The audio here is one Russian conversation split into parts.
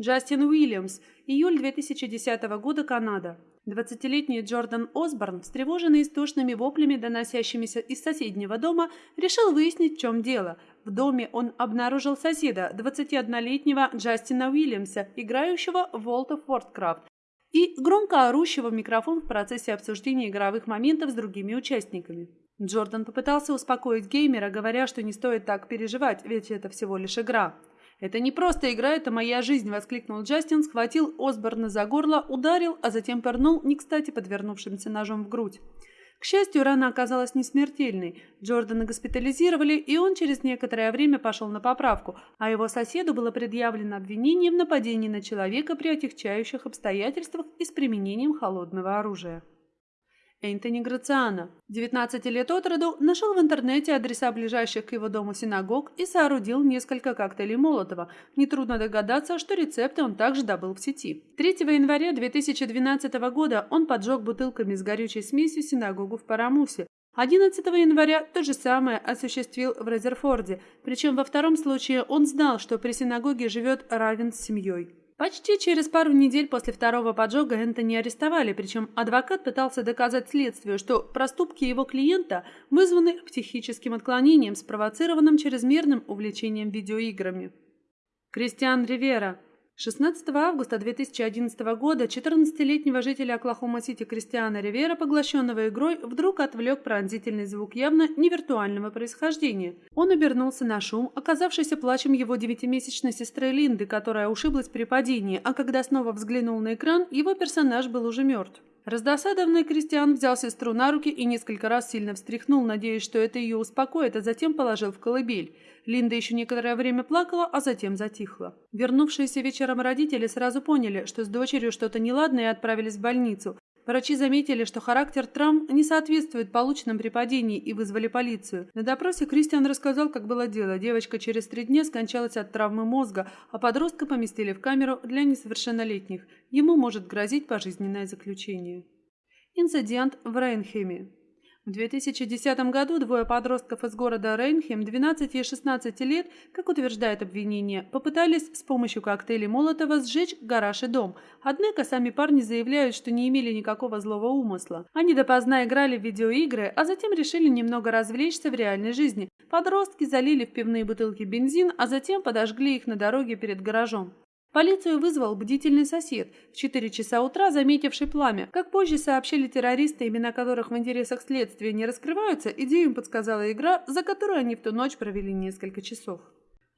Джастин Уильямс, июль 2010 года, Канада. 20-летний Джордан Осборн, встревоженный истошными воплями, доносящимися из соседнего дома, решил выяснить, в чем дело. В доме он обнаружил соседа, 21-летнего Джастина Уильямса, играющего в World of Warcraft, и громко орущего в микрофон в процессе обсуждения игровых моментов с другими участниками. Джордан попытался успокоить геймера, говоря, что не стоит так переживать, ведь это всего лишь игра. «Это не просто игра, это моя жизнь!» – воскликнул Джастин, схватил Осборна за горло, ударил, а затем пырнул, не кстати подвернувшимся ножом в грудь. К счастью, рана оказалась не смертельной. Джордана госпитализировали, и он через некоторое время пошел на поправку, а его соседу было предъявлено обвинение в нападении на человека при отягчающих обстоятельствах и с применением холодного оружия. Энтони Грациано, 19 лет от роду, нашел в интернете адреса ближайших к его дому синагог и соорудил несколько коктейлей Молотова. Нетрудно догадаться, что рецепты он также добыл в сети. 3 января 2012 года он поджег бутылками с горючей смесью синагогу в Парамусе. 11 января то же самое осуществил в Резерфорде, причем во втором случае он знал, что при синагоге живет Равен с семьей. Почти через пару недель после второго поджога Энтони арестовали, причем адвокат пытался доказать следствию, что проступки его клиента вызваны психическим отклонением, спровоцированным чрезмерным увлечением видеоиграми. Кристиан Ривера 16 августа 2011 года 14-летнего жителя Оклахома-Сити Кристиана Ривера, поглощенного игрой, вдруг отвлек пронзительный звук явно невиртуального происхождения. Он обернулся на шум, оказавшийся плачем его девятимесячной сестры Линды, которая ушиблась при падении, а когда снова взглянул на экран, его персонаж был уже мертв. Раздосадованный Кристиан взял сестру на руки и несколько раз сильно встряхнул, надеясь, что это ее успокоит, а затем положил в колыбель. Линда еще некоторое время плакала, а затем затихла. Вернувшиеся вечером родители сразу поняли, что с дочерью что-то неладное и отправились в больницу. Врачи заметили, что характер травм не соответствует полученным при падении и вызвали полицию. На допросе Кристиан рассказал, как было дело. Девочка через три дня скончалась от травмы мозга, а подростка поместили в камеру для несовершеннолетних. Ему может грозить пожизненное заключение. Инцидент в Рейнхеме. В 2010 году двое подростков из города Рейнхем, 12 и 16 лет, как утверждает обвинение, попытались с помощью коктейлей Молотова сжечь гараж и дом. Однако сами парни заявляют, что не имели никакого злого умысла. Они допоздна играли в видеоигры, а затем решили немного развлечься в реальной жизни. Подростки залили в пивные бутылки бензин, а затем подожгли их на дороге перед гаражом. Полицию вызвал бдительный сосед, в 4 часа утра заметивший пламя. Как позже сообщили террористы, имена которых в интересах следствия не раскрываются, идею им подсказала игра, за которую они в ту ночь провели несколько часов.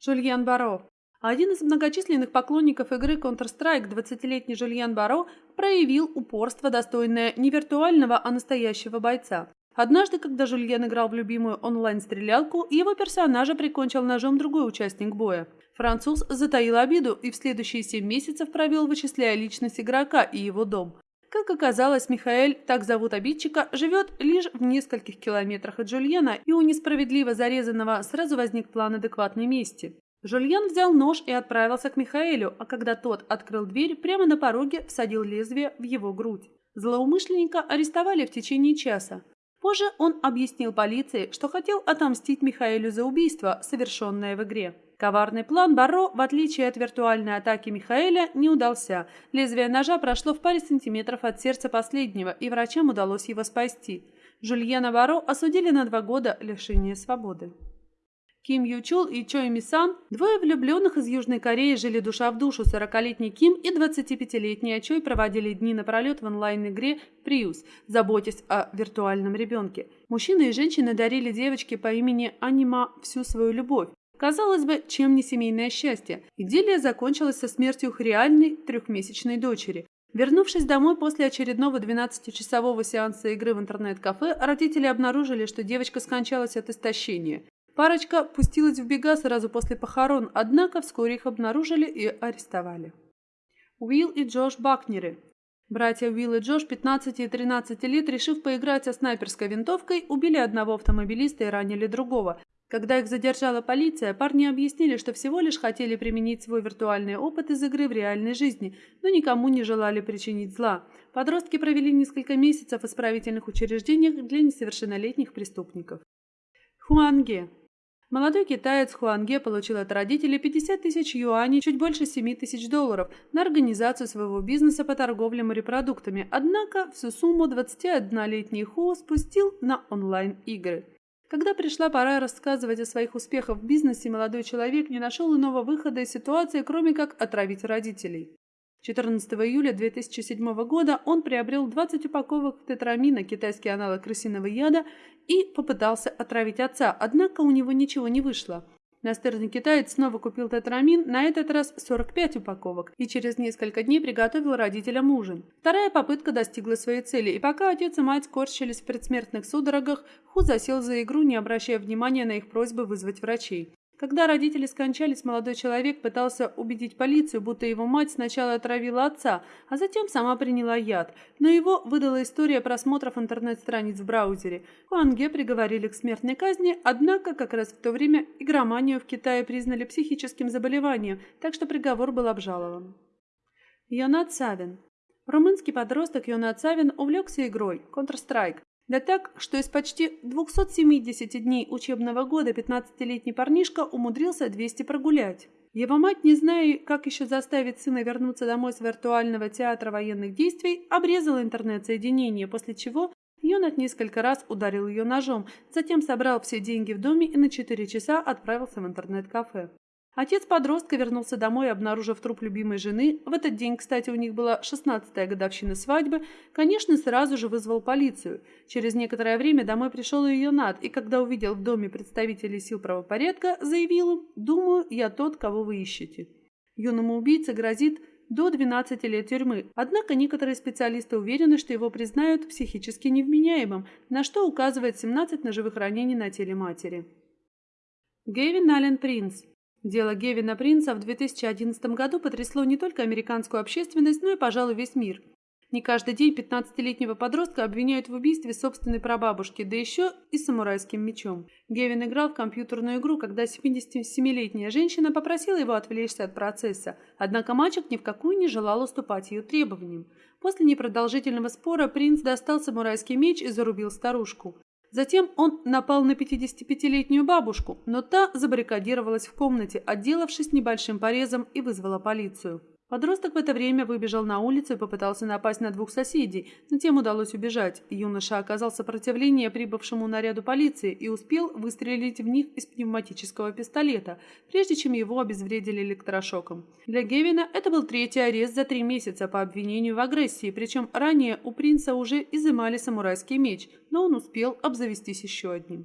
Жульян Баро. Один из многочисленных поклонников игры Counter-Strike, 20-летний Жульян Баро, проявил упорство, достойное не виртуального, а настоящего бойца. Однажды, когда Жульен играл в любимую онлайн-стрелялку, его персонажа прикончил ножом другой участник боя. Француз затаил обиду и в следующие семь месяцев провел, вычисляя личность игрока и его дом. Как оказалось, Михаэль, так зовут обидчика, живет лишь в нескольких километрах от Жульена, и у несправедливо зарезанного сразу возник план адекватной мести. Жульен взял нож и отправился к Михаэлю, а когда тот открыл дверь, прямо на пороге всадил лезвие в его грудь. Злоумышленника арестовали в течение часа. Позже он объяснил полиции, что хотел отомстить Михаэлю за убийство, совершенное в игре. Коварный план Барро, в отличие от виртуальной атаки Михаэля, не удался. Лезвие ножа прошло в паре сантиметров от сердца последнего, и врачам удалось его спасти. Жульена Барро осудили на два года лишения свободы. Ким Ючул и Чой Мисан, двое влюбленных из Южной Кореи, жили душа в душу. 40-летний Ким и 25-летний Чой проводили дни напролет в онлайн-игре «Приус», заботясь о виртуальном ребенке. Мужчины и женщины дарили девочке по имени Анима всю свою любовь. Казалось бы, чем не семейное счастье. Идиллия закончилась со смертью их реальной трехмесячной дочери. Вернувшись домой после очередного 12-часового сеанса игры в интернет-кафе, родители обнаружили, что девочка скончалась от истощения. Парочка пустилась в бега сразу после похорон, однако вскоре их обнаружили и арестовали. Уилл и Джош Бакнеры. Братья Уилл и Джош, 15 и 13 лет, решив поиграть со снайперской винтовкой, убили одного автомобилиста и ранили другого. Когда их задержала полиция, парни объяснили, что всего лишь хотели применить свой виртуальный опыт из игры в реальной жизни, но никому не желали причинить зла. Подростки провели несколько месяцев в исправительных учреждениях для несовершеннолетних преступников. Хуанге Молодой китаец Хуанге получил от родителей 50 тысяч юаней, чуть больше 7 тысяч долларов, на организацию своего бизнеса по торговле морепродуктами, однако всю сумму 21-летний Ху спустил на онлайн-игры. Когда пришла пора рассказывать о своих успехах в бизнесе, молодой человек не нашел иного выхода из ситуации, кроме как отравить родителей. 14 июля 2007 года он приобрел 20 упаковок тетрамина, китайский аналог крысиного яда, и попытался отравить отца, однако у него ничего не вышло. Настырный китаец снова купил тетрамин, на этот раз 45 упаковок, и через несколько дней приготовил родителям ужин. Вторая попытка достигла своей цели, и пока отец и мать корчились в предсмертных судорогах, Ху засел за игру, не обращая внимания на их просьбы вызвать врачей. Когда родители скончались, молодой человек пытался убедить полицию, будто его мать сначала отравила отца, а затем сама приняла яд. Но его выдала история просмотров интернет-страниц в браузере. Хуанге приговорили к смертной казни, однако как раз в то время игроманию в Китае признали психическим заболеванием, так что приговор был обжалован. Йонат Савин Румынский подросток Йонат Савин увлекся игрой Counter-Strike. Да так, что из почти 270 дней учебного года 15-летний парнишка умудрился 200 прогулять. Его мать, не зная, как еще заставить сына вернуться домой с виртуального театра военных действий, обрезала интернет-соединение, после чего Йонат несколько раз ударил ее ножом, затем собрал все деньги в доме и на 4 часа отправился в интернет-кафе. Отец подростка вернулся домой, обнаружив труп любимой жены. В этот день, кстати, у них была 16-я годовщина свадьбы. Конечно, сразу же вызвал полицию. Через некоторое время домой пришел ее над, и когда увидел в доме представителей сил правопорядка, заявил им «Думаю, я тот, кого вы ищете». Юному убийце грозит до 12 лет тюрьмы. Однако некоторые специалисты уверены, что его признают психически невменяемым, на что указывает 17 ножевых ранений на теле матери. Гевин Аллен Принц Дело Гевина Принца в 2011 году потрясло не только американскую общественность, но и, пожалуй, весь мир. Не каждый день 15-летнего подростка обвиняют в убийстве собственной прабабушки, да еще и самурайским мечом. Гевин играл в компьютерную игру, когда 77-летняя женщина попросила его отвлечься от процесса, однако мальчик ни в какую не желал уступать ее требованиям. После непродолжительного спора принц достал самурайский меч и зарубил старушку. Затем он напал на 55-летнюю бабушку, но та забаррикадировалась в комнате, отделавшись небольшим порезом и вызвала полицию. Подросток в это время выбежал на улицу и попытался напасть на двух соседей, но тем удалось убежать. Юноша оказал сопротивление прибывшему наряду полиции и успел выстрелить в них из пневматического пистолета, прежде чем его обезвредили электрошоком. Для Гевина это был третий арест за три месяца по обвинению в агрессии, причем ранее у принца уже изымали самурайский меч, но он успел обзавестись еще одним.